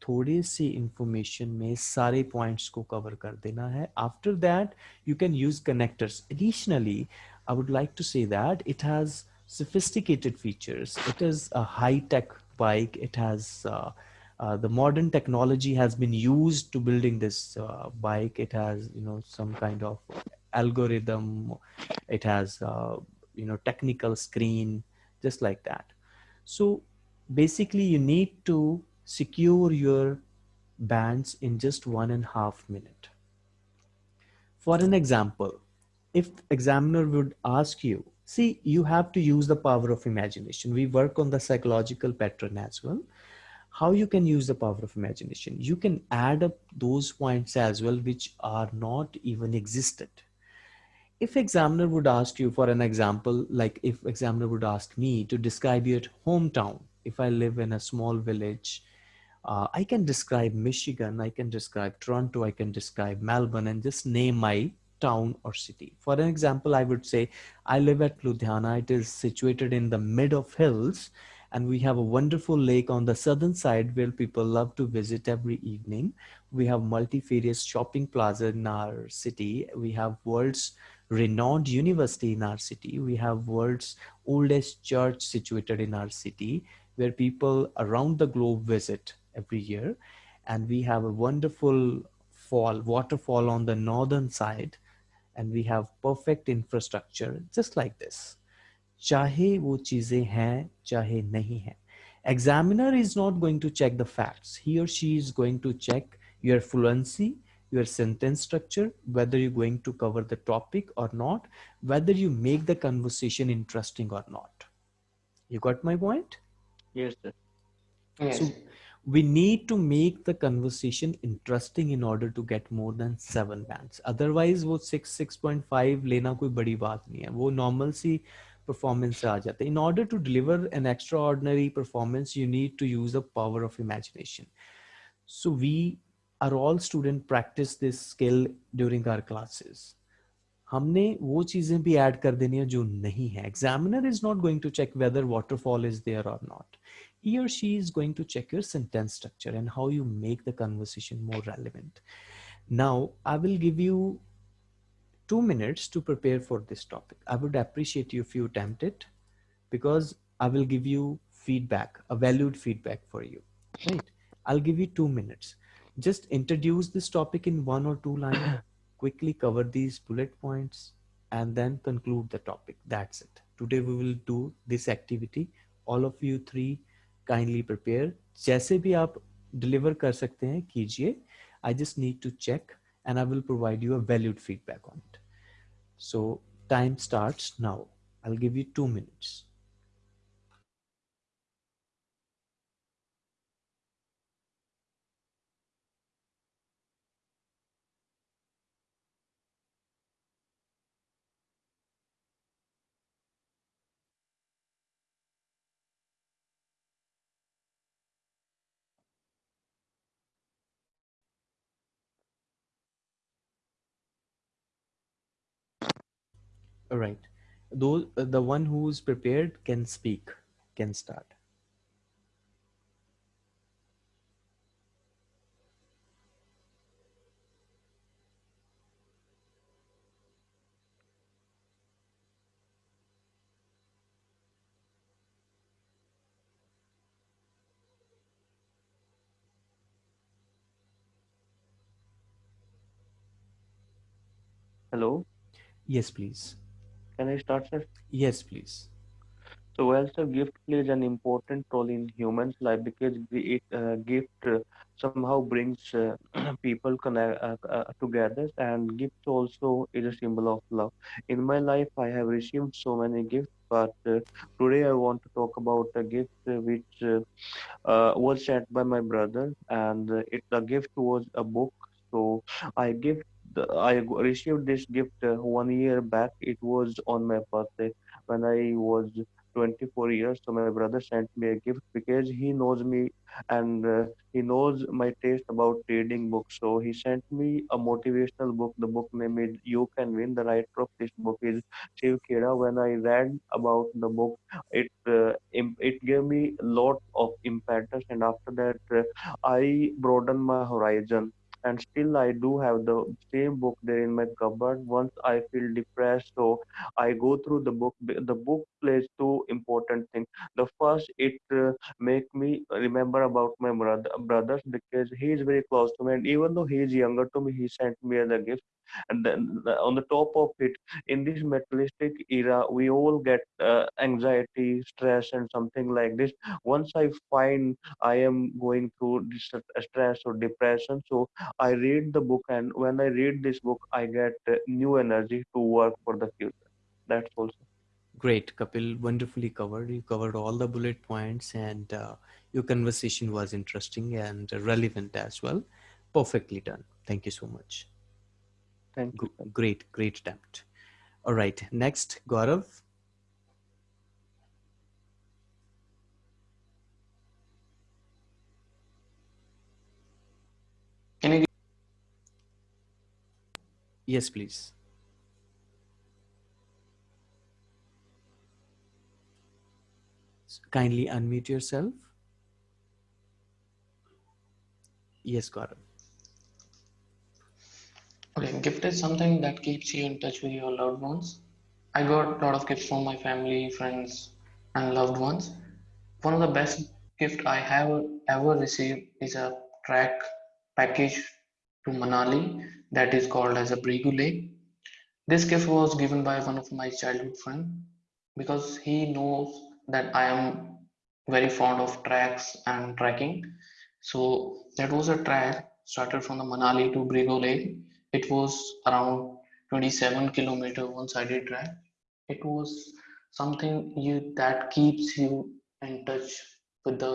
Speaker 1: थोड़े से information में सारे points को cover कर देना है after that you can use connectors additionally I would like to say that it has sophisticated features it is a high tech bike it has uh, uh, the modern technology has been used to building this uh, bike. It has you know some kind of algorithm. It has uh, you know technical screen just like that. So basically you need to secure your bands in just one and a half minute. For an example if examiner would ask you see you have to use the power of imagination. We work on the psychological pattern as well how you can use the power of imagination you can add up those points as well which are not even existed if examiner would ask you for an example like if examiner would ask me to describe your hometown if i live in a small village uh, I can describe Michigan, I can describe Toronto, I can describe Melbourne, and just name my town or city. For an example, I would say I live at Ludhiana. It is situated in the mid of hills, and we have a wonderful lake on the southern side where people love to visit every evening. We have multifarious shopping plaza in our city. We have world's renowned university in our city. We have world's oldest church situated in our city where people around the globe visit every year. And we have a wonderful fall, waterfall on the northern side. And we have perfect infrastructure just like this. चाहे वो चीज़ें हैं चाहे नहीं है। Examiner is not going to check the facts he और she is going to check your fluency your sentence structure whether you going to cover the topic और not whether you make the conversation interesting और not you got my point we need to make the conversation interesting in order to get more than 7 bands. Otherwise wo 6 6.5 lena koi badi baat nahi hai wo normal si performance से आ जाता है in order to deliver an extraordinary performance you need to use the power of imagination so we are all student practice this skill during our classes हमने वो चीजें भी add कर देनी है जो नहीं है examiner is not going to check whether waterfall is there और not he or she is going to check your sentence structure and how you make the conversation more relevant. Now, I will give you two minutes to prepare for this topic. I would appreciate you if you attempt it because I will give you feedback, a valued feedback for you. Right? I'll give you two minutes. Just introduce this topic in one or two lines, quickly cover these bullet points, and then conclude the topic. That's it. Today we will do this activity. All of you three kindly prepare जैसे भी आप deliver कर सकते हैं कीजिए I just need to check and I will provide you a valued feedback on it. So time starts now. I'll give you two minutes. Right. Those uh, the one who's prepared can speak, can start.
Speaker 3: Hello.
Speaker 1: Yes, please.
Speaker 3: Can I start, sir?
Speaker 1: Yes, please.
Speaker 3: So, well, sir, gift plays an important role in humans' life because the- it uh, gift uh, somehow brings uh, people connect uh, uh, together, and gift also is a symbol of love. In my life, I have received so many gifts, but uh, today I want to talk about a gift which uh, uh, was sent by my brother, and it the gift was a book. So I gift the, I received this gift uh, one year back. It was on my birthday when I was 24 years. So my brother sent me a gift because he knows me and uh, he knows my taste about reading books. So he sent me a motivational book. The book name is You Can Win. The writer of this book is Shiv Khera. When I read about the book, it uh, it gave me a lot of impetus, and after that, uh, I broadened my horizon. And still, I do have the same book there in my cupboard. Once I feel depressed, so I go through the book. The book plays two important things. The first, it uh, make me remember about my brother brothers because he is very close to me, and even though he is younger to me, he sent me as a gift. And then uh, on the top of it, in this materialistic era, we all get uh, anxiety, stress, and something like this. Once I find I am going through this uh, stress or depression, so I read the book, and when I read this book, I get uh, new energy to work for the future. That's also.
Speaker 1: Great, Kapil. Wonderfully covered. You covered all the bullet points, and uh, your conversation was interesting and relevant as well. Perfectly done. Thank you so much. G great, great attempt. All right, next, Gaurav. Can you? Yes, please. So kindly unmute yourself. Yes, Gaurav.
Speaker 2: Okay, gift is something that keeps you in touch with your loved ones. I got a lot of gifts from my family, friends, and loved ones. One of the best gift I have ever received is a track package to Manali that is called as a Bhrigu Lake. This gift was given by one of my childhood friend because he knows that I am very fond of tracks and trekking. So that was a track started from the Manali to Bhrigu Lake. It was around 27 kilometer one-sided track. It was something you that keeps you in touch with the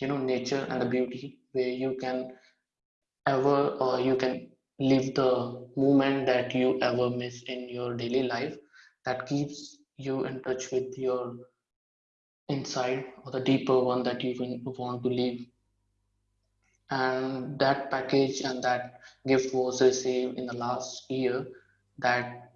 Speaker 2: you know nature and the beauty where you can ever or you can live the moment that you ever miss in your daily life that keeps you in touch with your inside or the deeper one that you want to live and that package and that gift was received in the last year that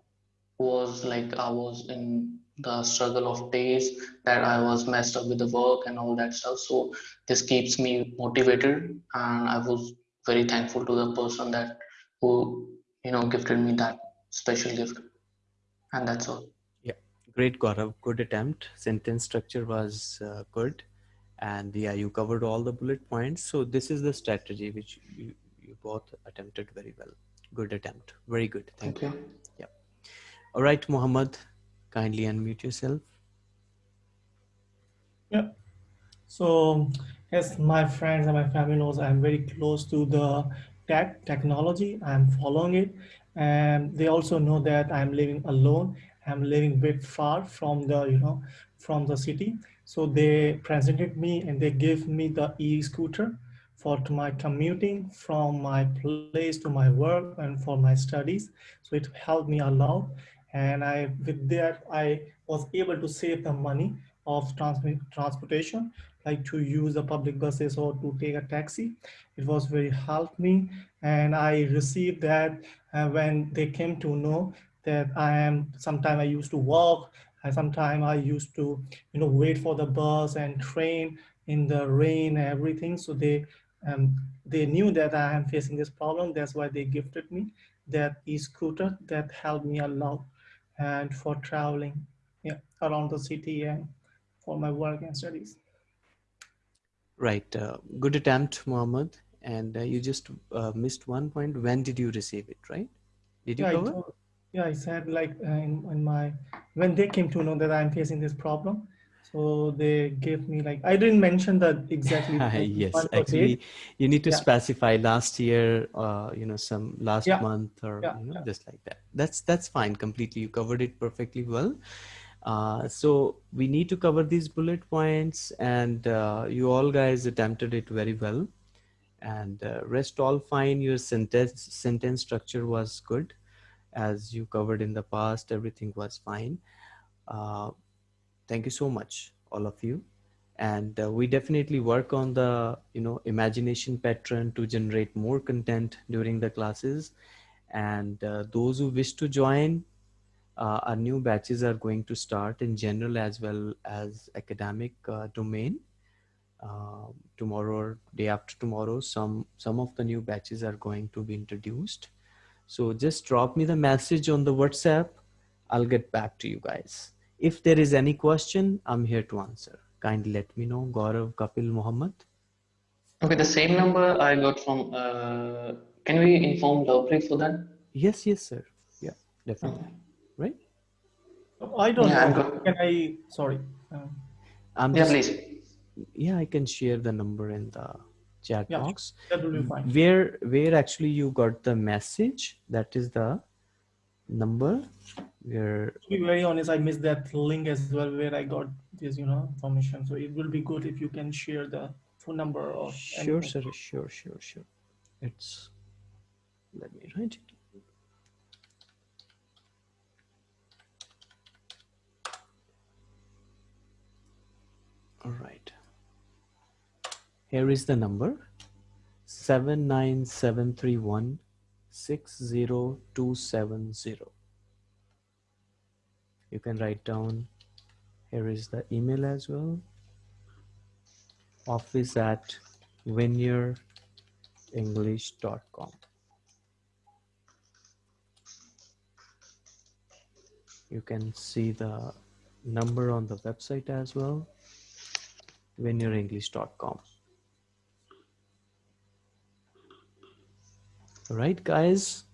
Speaker 2: was like I was in the struggle of days that I was messed up with the work and all that stuff. So this keeps me motivated, and I was very thankful to the person that who you know gifted me that special gift, and that's all.
Speaker 1: Yeah, great, Gaurav. Good attempt. Sentence structure was uh, good. And yeah, you covered all the bullet points. So this is the strategy which you, you both attempted very well. Good attempt. Very good. Thank,
Speaker 2: Thank
Speaker 1: you.
Speaker 2: you.
Speaker 1: Yeah. All right, Muhammad, kindly unmute yourself.
Speaker 4: Yeah. So, as my friends and my family knows, I'm very close to the tech technology. I'm following it, and they also know that I'm living alone. I'm living a bit far from the, you know, from the city. So they presented me and they gave me the e-scooter for my commuting from my place to my work and for my studies. So it helped me a lot. And I, with that, I was able to save the money of trans- transportation, like to use the public buses or to take a taxi. It was very helped me, and I received that uh, when they came to know that I am. Sometime I used to walk, and sometime I used to, you know, wait for the bus and train in the rain and everything. So they um, they knew that I am facing this problem. That's why they gifted me that e-scooter that helped me a lot and for traveling yeah, around the city and for my work and studies.
Speaker 1: Right. Uh, good attempt, Muhammad. And uh, you just uh, missed one point. When did you receive it, right? Did you
Speaker 4: Yeah,
Speaker 1: cover?
Speaker 4: Yeah, I said like uh, in, in my when they came to know that I'm facing this problem, so they gave me like I didn't mention that exactly
Speaker 1: Yes, actually, you need to
Speaker 4: Yeah.
Speaker 1: specify last year, uh, you know, some last
Speaker 4: Yeah,
Speaker 1: month or,
Speaker 4: yeah,
Speaker 1: you know, just like that. That's that's fine completely. You covered it perfectly well. Uh, so we need to cover these bullet points, and uh, you all guys attempted it very well. And uh, rest all fine. Your sentence sentence structure was good, as you covered in the past. Everything was fine. Uh, thank you so much all of you and uh, we definitely work on the you know imagination pattern to generate more content during the classes and uh, those who wish to join uh, our new batches are going to start in general as well as academic uh, domain uh, tomorrow or day after tomorrow some some of the new batches are going to be introduced so just drop me the message on the whatsapp i'll get back to you guys if there is any question i'm here to answer kindly let me know gaurav kapil muhammad
Speaker 2: Okay, the same number I got from. Uh, can we inform Lovepreet for that?
Speaker 1: yes yes sir yeah definitely
Speaker 2: Okay.
Speaker 1: right
Speaker 4: I don't
Speaker 2: Yeah, I'm
Speaker 4: know.
Speaker 2: good.
Speaker 4: Can I? Sorry. Um,
Speaker 1: i'm
Speaker 2: Yeah,
Speaker 1: just
Speaker 2: please.
Speaker 1: yeah i can share the number in the chat
Speaker 4: Yeah,
Speaker 1: box
Speaker 4: that will be fine.
Speaker 1: where where actually you got the message that is the number where
Speaker 4: To be very honest, I missed that link as well where I got this, you know, information. So it will be good if you can share the phone number or
Speaker 1: sure
Speaker 4: anything.
Speaker 1: sir sure sure sure it's let me write it all right here is the number 79731 60270. You can write down, here is the email as well. Office at winyourenglish.com. You can see the number on the website as well, winyourenglish.com. All right, guys.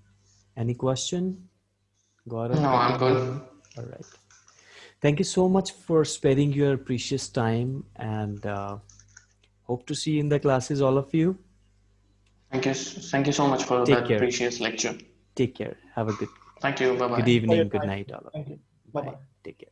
Speaker 1: Any question? Gaurav?
Speaker 2: No, I'm good.
Speaker 1: All right. Thank you so much for sparing your precious time and uh, hope to see you in the classes, all of you.
Speaker 2: Thank you. Thank you so much for
Speaker 1: Take
Speaker 2: that
Speaker 1: care.
Speaker 2: precious lecture.
Speaker 1: Take care. Have a good,
Speaker 2: Thank you. Bye bye.
Speaker 1: good evening,
Speaker 4: your
Speaker 1: good night, all of you.
Speaker 4: Thank you. Bye bye.
Speaker 1: Take care.